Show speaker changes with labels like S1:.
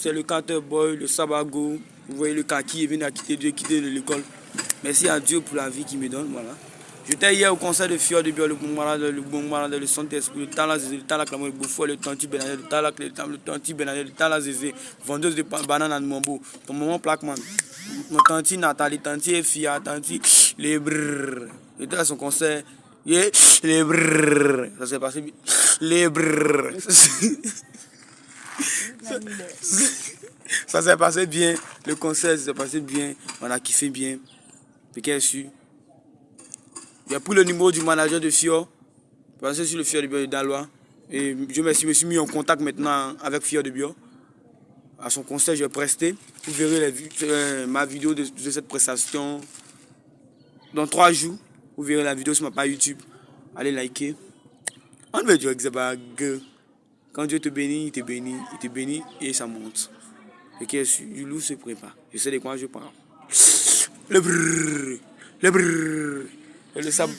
S1: C'est le Carter Boy, le Sabago. Vous voyez le kaki, il vient quitter, de quitter l'école. Merci à Dieu pour la vie qu'il me donne. Voilà. J'étais hier au concert de Fior de Bio, le bon malade, le bon malade, le Saint-Esprit, le Talak, le Talak, le Bouffo, le Tanti Benadel, le Talak, le Tanti Benadel, le Talak vendeuse de bananes à Mambo. Ton maman plaquement. Mon Tanti Nathalie, Tanti Fia, Tanti, les brrrr. J'étais à son concert. Les bien. Les brrrr. Ça s'est passé bien. Le concert s'est passé bien. On a kiffé bien. Piquet su. Il a pris le numéro du manager de Fio. Parce que sur le Fio de Bio de Dalois. Et je me suis, mis en contact maintenant avec Fio de Bio. À son concert, je vais prester. Vous verrez euh, ma vidéo de, cette prestation dans trois jours. Vous verrez la vidéo sur ma page YouTube. Allez liker. On veut dire que quand Dieu te bénit, il te bénit, il te bénit et ça monte. Et qui est du loup se prépare. Je sais de quoi je parle. Le brrr, le brrr, le sable.